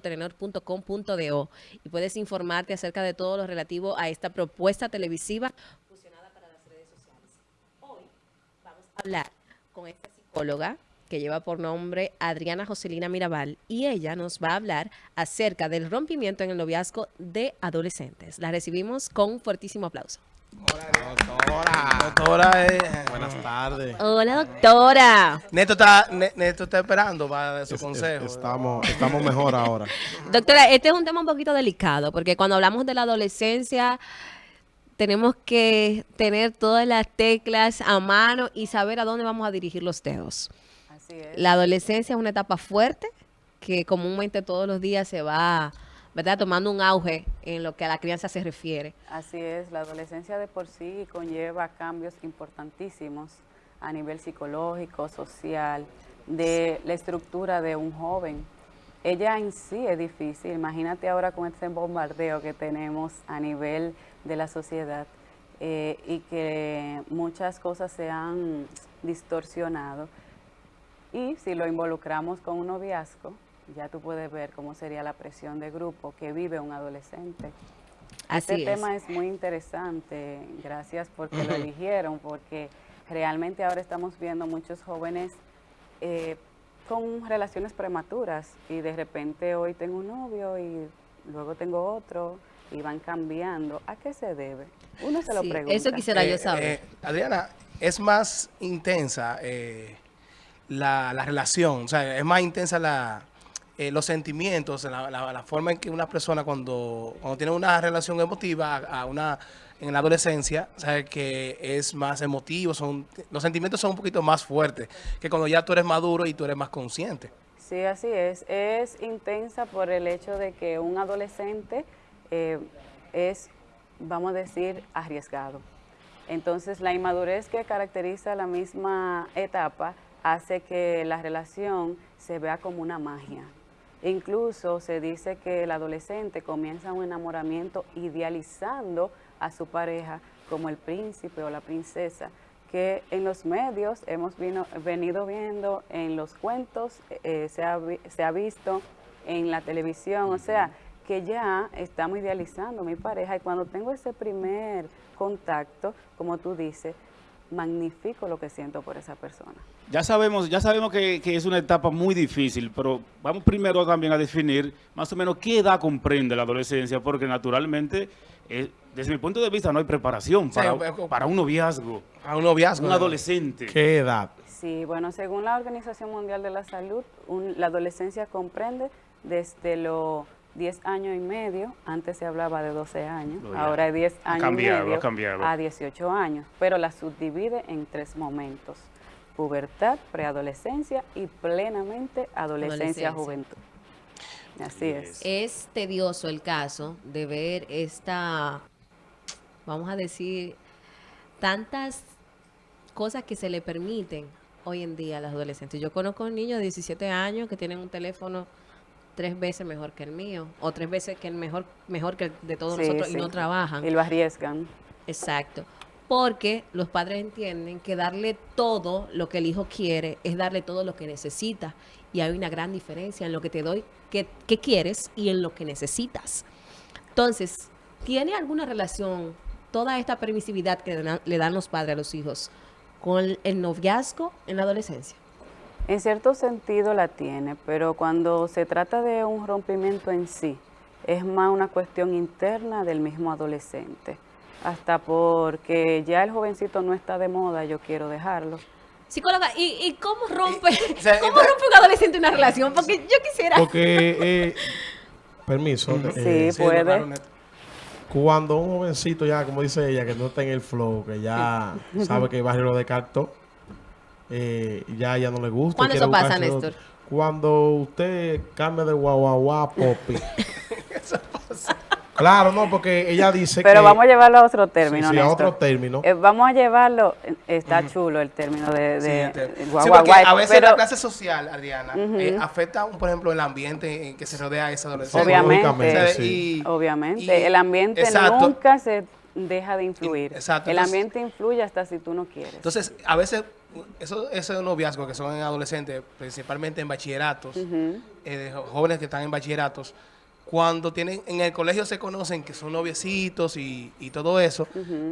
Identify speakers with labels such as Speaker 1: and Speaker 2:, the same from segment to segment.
Speaker 1: telenor.com.do y puedes informarte acerca de todo lo relativo a esta propuesta televisiva fusionada para las redes sociales. Hoy vamos a hablar con esta psicóloga que lleva por nombre Adriana Joselina Mirabal y ella nos va a hablar acerca del rompimiento en el noviazgo de adolescentes. La recibimos con un fuertísimo aplauso.
Speaker 2: Hola, doctora. Doctora, eh, buenas tardes.
Speaker 1: Hola, doctora.
Speaker 2: Neto está, Neto está esperando para dar su consejo.
Speaker 3: estamos, estamos mejor ahora.
Speaker 1: Doctora, este es un tema un poquito delicado, porque cuando hablamos de la adolescencia, tenemos que tener todas las teclas a mano y saber a dónde vamos a dirigir los dedos. Así es. La adolescencia es una etapa fuerte que comúnmente todos los días se va ¿verdad? Tomando un auge en lo que a la crianza se refiere.
Speaker 4: Así es, la adolescencia de por sí conlleva cambios importantísimos a nivel psicológico, social, de la estructura de un joven. Ella en sí es difícil, imagínate ahora con este bombardeo que tenemos a nivel de la sociedad eh, y que muchas cosas se han distorsionado. Y si lo involucramos con un noviazgo, ya tú puedes ver cómo sería la presión de grupo que vive un adolescente. este tema es muy interesante, gracias porque lo eligieron, porque realmente ahora estamos viendo muchos jóvenes eh, con relaciones prematuras y de repente hoy tengo un novio y luego tengo otro y van cambiando. ¿A qué se debe? Uno se lo pregunta.
Speaker 1: Eso quisiera yo eh, saber. Eh,
Speaker 2: Adriana, es más intensa la, la relación, o sea, es más intensa la eh, los sentimientos, la, forma en que una persona cuando, cuando tiene una relación emotiva a, una en la adolescencia, sabe que es más emotivo, son los sentimientos son un poquito más fuertes que cuando ya tú eres maduro y tú eres más consciente.
Speaker 4: Sí, así es. Es intensa por el hecho de que un adolescente eh, es, vamos a decir, arriesgado. Entonces, la inmadurez que caracteriza la misma etapa hace que la relación se vea como una magia. Incluso se dice que el adolescente comienza un enamoramiento idealizando a su pareja como el príncipe o la princesa, que en los medios hemos venido viendo, en los cuentos eh, se, ha, visto, en la televisión, o sea, que ya estamos idealizando a mi pareja y cuando tengo ese primer contacto, como tú dices, magnifico lo que siento por esa persona.
Speaker 3: Ya sabemos, ya sabemos que, es una etapa muy difícil, pero vamos primero también a definir más o menos qué edad comprende la adolescencia, porque naturalmente, eh, desde mi punto de vista, no hay preparación para, para un noviazgo.
Speaker 2: A un noviazgo.
Speaker 3: Un adolescente.
Speaker 2: ¿Qué edad?
Speaker 4: Sí, bueno, según la Organización Mundial de la Salud, la adolescencia comprende desde los 10 años y medio, antes se hablaba de 12 años, ahora es 10 años y medio a 18 años, pero la subdivide en tres momentos, pubertad, preadolescencia y plenamente adolescencia, juventud. Así es.
Speaker 1: Es tedioso el caso de ver esta, vamos a decir, tantas cosas que se le permiten hoy en día a los adolescentes. Yo conozco niños de 17 años que tienen un teléfono tres veces mejor que el mío o tres veces que el mejor mejor que el de todos nosotros y no trabajan.
Speaker 4: Y lo arriesgan.
Speaker 1: Exacto. Porque los padres entienden que darle todo lo que el hijo quiere es darle todo lo que necesita. Y hay una gran diferencia en lo que te doy, que, quieres y en lo que necesitas. Entonces, ¿tiene alguna relación toda esta permisividad que le dan los padres a los hijos con el noviazgo en la adolescencia?
Speaker 4: En cierto sentido la tiene, pero cuando se trata de un rompimiento en sí, es más una cuestión interna del mismo adolescente. Hasta porque ya el jovencito no está de moda, yo quiero dejarlo.
Speaker 1: Psicóloga, ¿y, cómo rompe cómo rompe un adolescente una relación? Porque yo quisiera...
Speaker 3: Porque, eh, permiso.
Speaker 4: Eh, sí, puede.
Speaker 3: Cuando un jovencito ya, como dice ella, que no está en el flow, que ya sabe que el barrio lo descartó, eh, ya ya no le gusta.
Speaker 1: ¿Cuándo eso pasa, Néstor?
Speaker 3: Cuando usted cambia de guau a popi. Claro, no, porque ella dice
Speaker 4: Pero vamos a llevarlo a otro término,
Speaker 3: sí, a otro término.
Speaker 4: Eh, vamos a llevarlo, está chulo el término de, de
Speaker 2: sí, porque a veces la clase social, Adriana, eh, afecta, por ejemplo, el ambiente en que se rodea esa adolescencia.
Speaker 4: Obviamente, obviamente. el ambiente nunca se deja de influir.
Speaker 2: exacto,
Speaker 4: El
Speaker 2: entonces-
Speaker 4: ambiente influye hasta si tú no quieres.
Speaker 2: Entonces, a veces, esos esos noviazgos que son en adolescentes, principalmente en bachilleratos,
Speaker 4: Ujú.
Speaker 2: eh, jo- jóvenes que están en bachilleratos, cuando tienen en el colegio se conocen que son noviecitos y, y todo eso,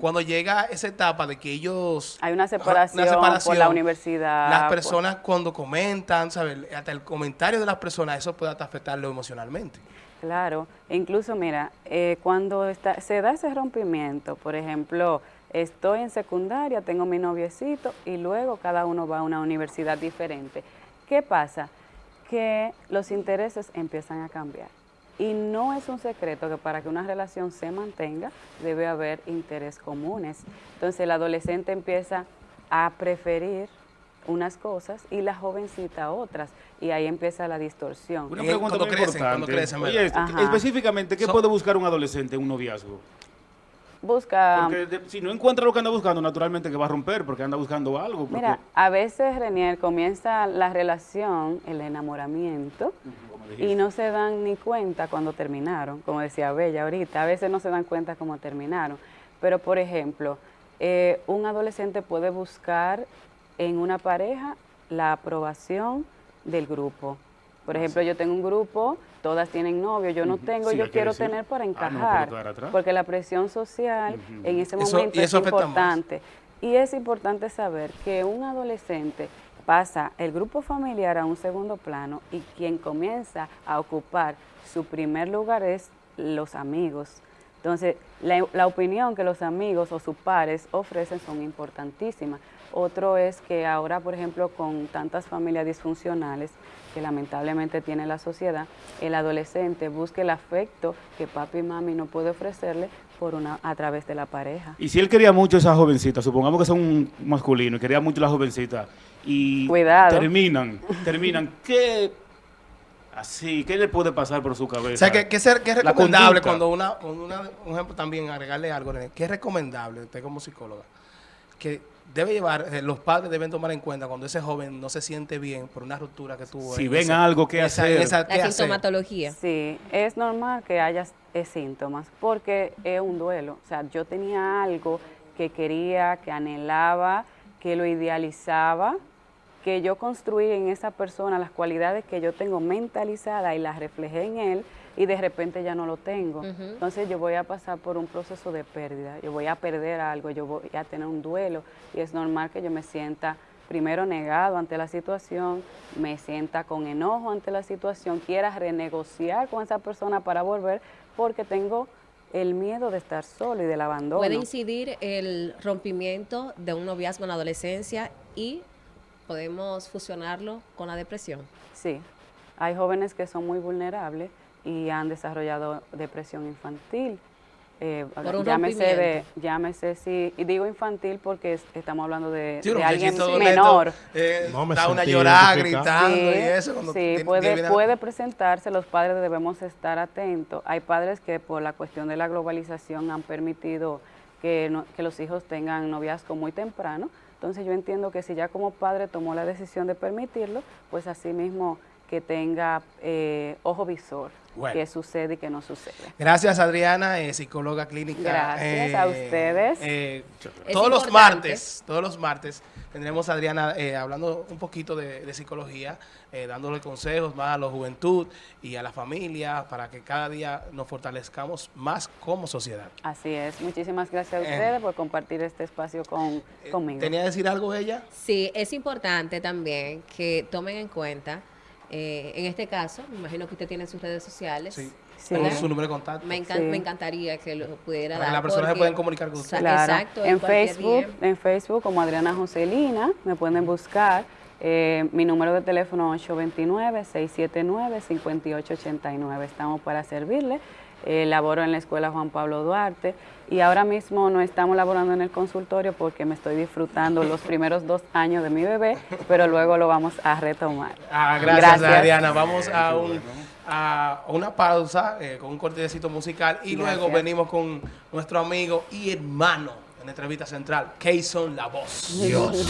Speaker 2: cuando llega esa etapa de que ellos...
Speaker 4: Hay una separación, por la universidad.
Speaker 2: Las
Speaker 4: por-
Speaker 2: personas cuando comentan, ¿sabes? Hasta el comentario de las personas, eso puede hasta afectarlo emocionalmente.
Speaker 4: Claro, e incluso mira, eh, cuando está, se da ese rompimiento, por ejemplo, estoy en secundaria, tengo mi noviecito y luego cada uno va a una universidad diferente. ¿Qué pasa? Que los intereses empiezan a cambiar. Y no es un secreto que para que una relación se mantenga debe haber intereses comunes. Entonces el adolescente empieza a preferir unas cosas y la jovencita otras. Y ahí empieza la distorsión.
Speaker 3: Una
Speaker 2: Y
Speaker 3: pregunta
Speaker 2: cuando
Speaker 3: muy
Speaker 2: crecen,
Speaker 3: importante.
Speaker 2: cuando crecen,
Speaker 3: Oye,
Speaker 4: Ajá.
Speaker 3: específicamente, ¿qué
Speaker 2: So-
Speaker 3: puede buscar un adolescente en un noviazgo?
Speaker 4: Busca...
Speaker 3: Porque de- si no encuentra lo que anda buscando, naturalmente que va a romper porque anda buscando algo. porque-
Speaker 4: Mira, a veces, Renier, comienza la relación, el enamoramiento, y no se dan ni cuenta cuando terminaron, como decía Bella ahorita, a veces no se dan cuenta cómo terminaron. Pero, por ejemplo, eh, un adolescente puede buscar en una pareja la aprobación del grupo. Por ejemplo, yo tengo un grupo, todas tienen novio, yo no tengo,
Speaker 3: sí,
Speaker 4: yo quiero
Speaker 3: decir.
Speaker 4: tener para
Speaker 3: Ah, no,
Speaker 4: encajar. porque la presión social en ese
Speaker 2: Eso-
Speaker 4: momento es
Speaker 2: más.
Speaker 4: importante. Y es importante saber que un adolescente pasa el grupo familiar a un segundo plano y quien comienza a ocupar su primer lugar es los amigos. Entonces, la, la opinión que los amigos o sus pares ofrecen son importantísimas. Otro es que ahora, por ejemplo, con tantas familias disfuncionales que lamentablemente tiene la sociedad, el adolescente busca el afecto que papi y mami no puede ofrecerle por una, a través de la pareja.
Speaker 3: Y si él quería mucho a esa jovencita, supongamos que son un masculino y quería mucho a la jovencita, y
Speaker 4: Cuidado.
Speaker 3: terminan, terminan, ¿qué así, qué le puede pasar por su cabeza?
Speaker 2: O sea, que, que, ser- que es recomendable cuando una, cuando una- un ejemplo también, agregarle algo, René, que es recomendable, usted como psicóloga, que debe llevar, eh, los padres deben tomar en cuenta cuando ese joven no se siente bien por una ruptura que tuvo.
Speaker 3: Si
Speaker 2: en
Speaker 3: ven
Speaker 2: esa-
Speaker 3: algo que
Speaker 2: esa-
Speaker 3: hacer.
Speaker 2: esa- qué
Speaker 1: La
Speaker 2: hacer.
Speaker 1: sintomatología.
Speaker 4: Sí, es normal que haya eh, síntomas porque es un duelo. O sea, yo tenía algo que quería, que anhelaba, que lo idealizaba, que yo construí en esa persona las cualidades que yo tengo mentalizadas y las reflejé en él y de repente ya no lo tengo. Entonces yo voy a pasar por un proceso de pérdida, yo voy a perder algo, yo voy a tener un duelo y es normal que yo me sienta primero negado ante la situación, me sienta con enojo ante la situación, quiera renegociar con esa persona para volver porque tengo el miedo de estar solo y del abandono.
Speaker 1: Puede incidir el rompimiento de un noviazgo en la adolescencia y podemos fusionarlo con la depresión.
Speaker 4: Sí, hay jóvenes que son muy vulnerables y han desarrollado depresión infantil. Eh,
Speaker 1: Por un
Speaker 4: llámese de, llámese sí, y digo infantil porque es- estamos hablando de,
Speaker 2: Sí,
Speaker 4: de
Speaker 2: un
Speaker 4: alguien menor.
Speaker 2: eh,
Speaker 5: No, me
Speaker 2: da una llorada gritando
Speaker 4: Sí,
Speaker 2: y eso. Cuando
Speaker 4: sí,
Speaker 2: tiene-
Speaker 4: puede,
Speaker 2: tiene-
Speaker 4: puede presentarse, los padres debemos estar atentos. Hay padres que por la cuestión de la globalización han permitido que, no- que los hijos tengan noviazgo muy temprano. Entonces yo entiendo que si ya como padre tomó la decisión de permitirlo, pues así mismo que tenga eh, ojo visor,
Speaker 2: Bueno.
Speaker 4: qué sucede y qué no sucede.
Speaker 2: Gracias, Adriana, eh, psicóloga clínica.
Speaker 4: Gracias a ustedes.
Speaker 2: eh,
Speaker 1: Es
Speaker 2: todos los martes, todos los martes tendremos a Adriana eh, hablando un poquito de, de psicología, eh, dándole consejos más a la juventud y a la familia para que cada día nos fortalezcamos más como sociedad.
Speaker 4: Así es. Muchísimas gracias a
Speaker 2: Eh.
Speaker 4: ustedes por compartir este espacio con, conmigo.
Speaker 2: ¿Tenía que decir algo ella?
Speaker 1: Sí, es importante también que tomen en cuenta, eh, en este caso, me imagino que usted tiene sus redes sociales.
Speaker 2: Sí.
Speaker 4: Sí.
Speaker 2: Su número de contacto.
Speaker 1: Me, encan-
Speaker 4: Sí.
Speaker 1: me encantaría que lo pudiera
Speaker 2: Para que
Speaker 1: dar.
Speaker 2: las personas se puedan comunicar con usted.
Speaker 4: Claro.
Speaker 1: Exacto.
Speaker 4: en
Speaker 1: cualquier
Speaker 4: Facebook,
Speaker 1: día.
Speaker 4: en Facebook como Adriana Joselina, me pueden buscar. Eh, mi número de teléfono 829-679-5889. Estamos para servirle. Eh, laboro en la escuela Juan Pablo Duarte y ahora mismo no estamos laborando en el consultorio porque me estoy disfrutando los primeros dos años de mi bebé, pero luego lo vamos a retomar.
Speaker 2: Ah, gracias, Adriana. Vamos a, un- a una pausa eh, con un cortecito musical y luego
Speaker 4: Gracias.
Speaker 2: venimos con nuestro amigo y hermano en la entrevista central, Kayson La Voz. Dios.